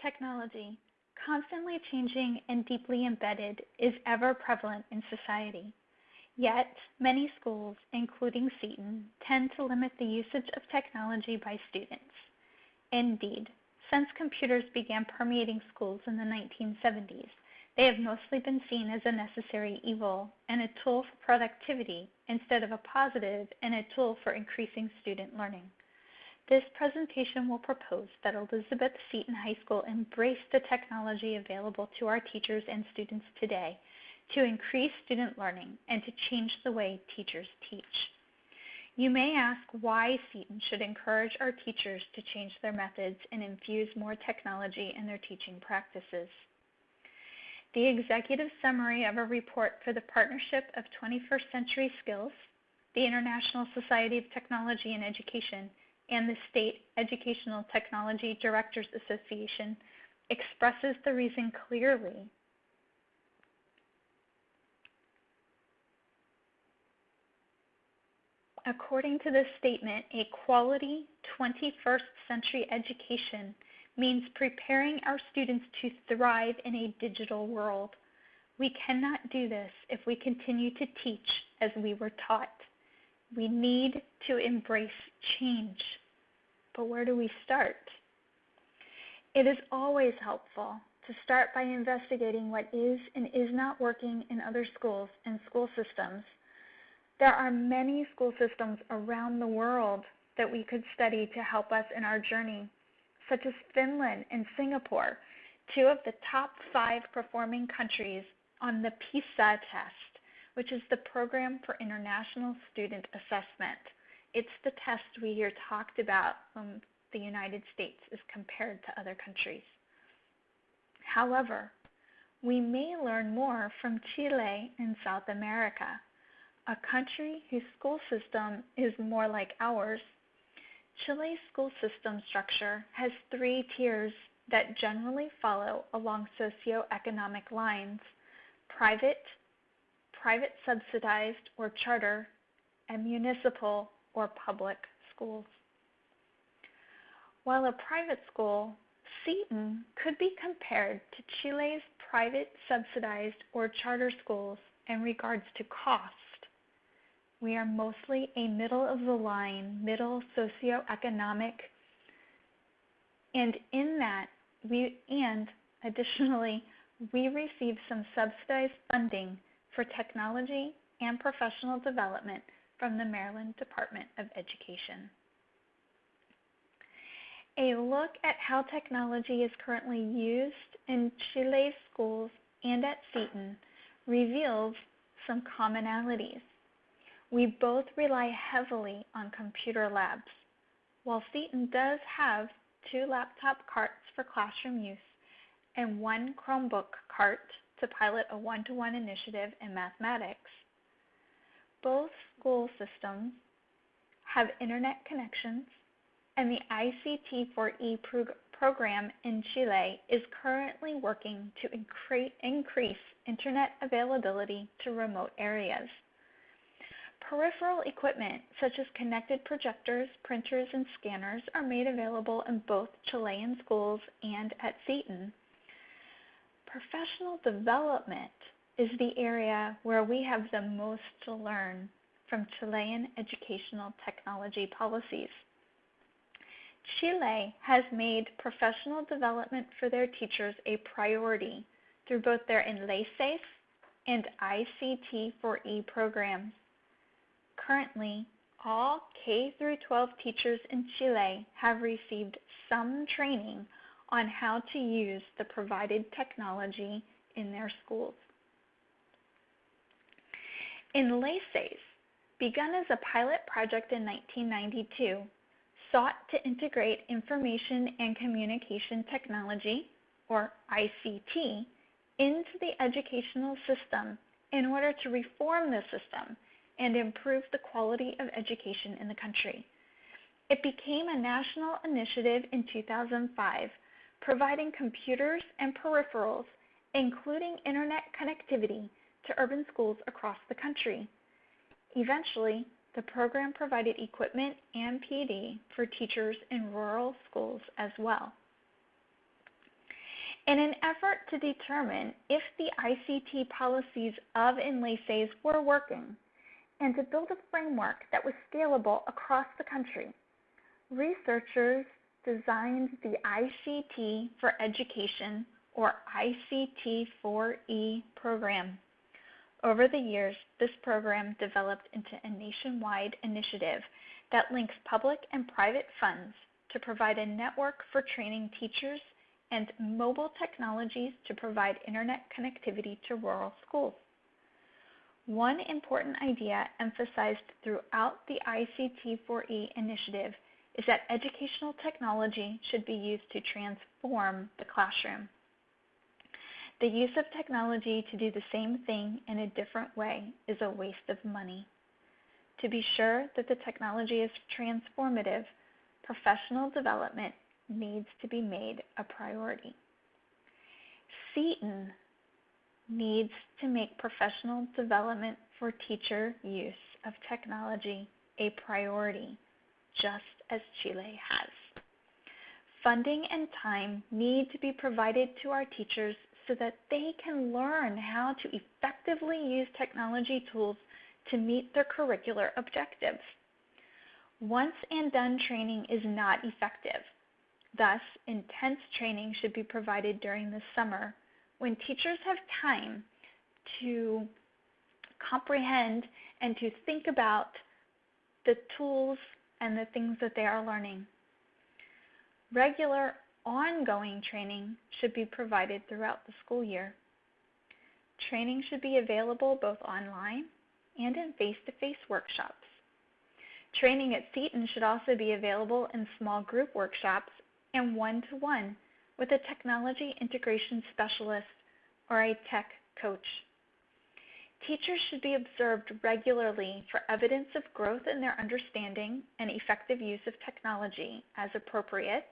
Technology, constantly changing and deeply embedded, is ever prevalent in society. Yet, many schools, including Seton, tend to limit the usage of technology by students. Indeed, since computers began permeating schools in the 1970s, they have mostly been seen as a necessary evil and a tool for productivity instead of a positive and a tool for increasing student learning. This presentation will propose that Elizabeth Seton High School embrace the technology available to our teachers and students today to increase student learning and to change the way teachers teach. You may ask why Seton should encourage our teachers to change their methods and infuse more technology in their teaching practices. The executive summary of a report for the Partnership of 21st Century Skills, the International Society of Technology and Education, and the State Educational Technology Directors Association expresses the reason clearly. According to this statement, a quality 21st century education means preparing our students to thrive in a digital world. We cannot do this if we continue to teach as we were taught. We need to embrace change. But where do we start? It is always helpful to start by investigating what is and is not working in other schools and school systems. There are many school systems around the world that we could study to help us in our journey, such as Finland and Singapore, two of the top five performing countries on the PISA test which is the Program for International Student Assessment. It's the test we hear talked about when the United States is compared to other countries. However, we may learn more from Chile in South America, a country whose school system is more like ours. Chile's school system structure has three tiers that generally follow along socioeconomic lines private, private subsidized or charter, and municipal or public schools. While a private school, Seton could be compared to Chile's private subsidized or charter schools in regards to cost. We are mostly a middle of the line, middle socioeconomic, and in that we and additionally we receive some subsidized funding for Technology and Professional Development from the Maryland Department of Education. A look at how technology is currently used in Chile's schools and at Seton reveals some commonalities. We both rely heavily on computer labs. While Seton does have two laptop carts for classroom use and one Chromebook cart to pilot a one to one initiative in mathematics. School systems have internet connections, and the ICT4E prog- program in Chile is currently working to incre- increase internet availability to remote areas. Peripheral equipment such as connected projectors, printers, and scanners are made available in both Chilean schools and at Seton. Professional development is the area where we have the most to learn from Chilean educational technology policies. Chile has made professional development for their teachers a priority through both their Enlaces and ICT4E programs. Currently, all K through 12 teachers in Chile have received some training on how to use the provided technology in their schools. Enlaces, begun as a pilot project in 1992, sought to integrate information and communication technology, or ICT, into the educational system in order to reform the system and improve the quality of education in the country. It became a national initiative in 2005 providing computers and peripherals, including internet connectivity, to urban schools across the country. Eventually, the program provided equipment and PD for teachers in rural schools as well. In an effort to determine if the ICT policies of Enlaces were working and to build a framework that was scalable across the country, researchers designed the ICT for Education or ICT4E program. Over the years, this program developed into a nationwide initiative that links public and private funds to provide a network for training teachers and mobile technologies to provide internet connectivity to rural schools. One important idea emphasized throughout the ICT4E initiative is that educational technology should be used to transform the classroom. The use of technology to do the same thing in a different way is a waste of money. To be sure that the technology is transformative, professional development needs to be made a priority. Seton needs to make professional development for teacher use of technology a priority, just as Chile has. Funding and time need to be provided to our teachers so that they can learn how to effectively use technology tools to meet their curricular objectives. Once and done training is not effective. Thus, intense training should be provided during the summer when teachers have time to comprehend and to think about the tools and the things that they are learning. Regular ongoing training should be provided throughout the school year. Training should be available both online and in face to face workshops. Training at Seton should also be available in small group workshops and one to one with a technology integration specialist or a tech coach. Teachers should be observed regularly for evidence of growth in their understanding and effective use of technology as appropriate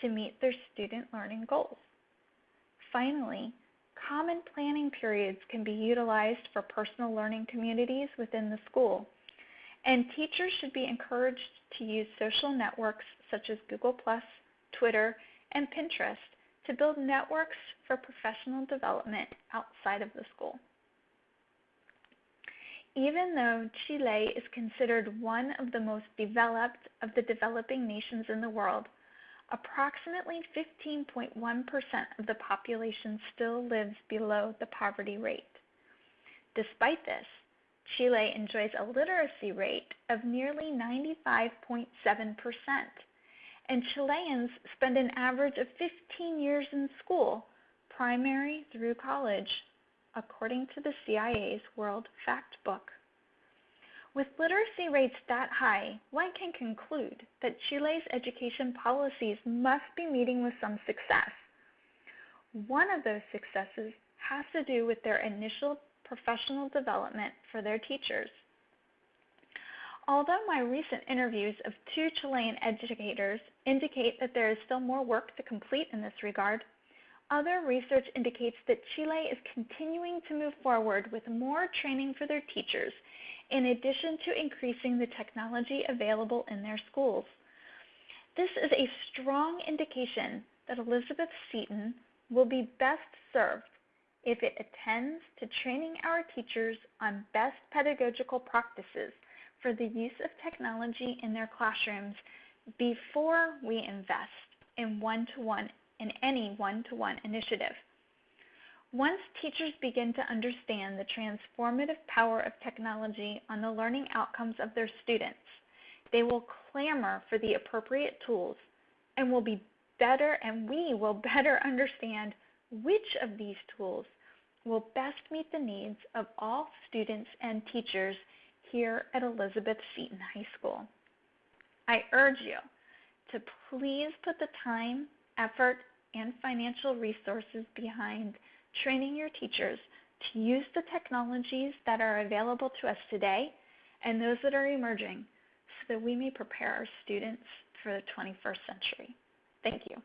to meet their student learning goals. Finally, common planning periods can be utilized for personal learning communities within the school, and teachers should be encouraged to use social networks such as Google, Twitter, and Pinterest to build networks for professional development outside of the school. Even though Chile is considered one of the most developed of the developing nations in the world, approximately 15.1% of the population still lives below the poverty rate. Despite this, Chile enjoys a literacy rate of nearly 95.7%, and Chileans spend an average of 15 years in school, primary through college, according to the CIA's World Factbook. With literacy rates that high, one can conclude that Chile's education policies must be meeting with some success. One of those successes has to do with their initial professional development for their teachers. Although my recent interviews of two Chilean educators indicate that there is still more work to complete in this regard, other research indicates that Chile is continuing to move forward with more training for their teachers, in addition to increasing the technology available in their schools. This is a strong indication that Elizabeth Seton will be best served if it attends to training our teachers on best pedagogical practices for the use of technology in their classrooms before we invest in one-to-one in any one-to-one initiative. Once teachers begin to understand the transformative power of technology on the learning outcomes of their students, they will clamor for the appropriate tools and will be better and we will better understand which of these tools will best meet the needs of all students and teachers here at Elizabeth Seton High School. I urge you to please put the time, effort, and financial resources behind training your teachers to use the technologies that are available to us today and those that are emerging so that we may prepare our students for the 21st century. Thank you.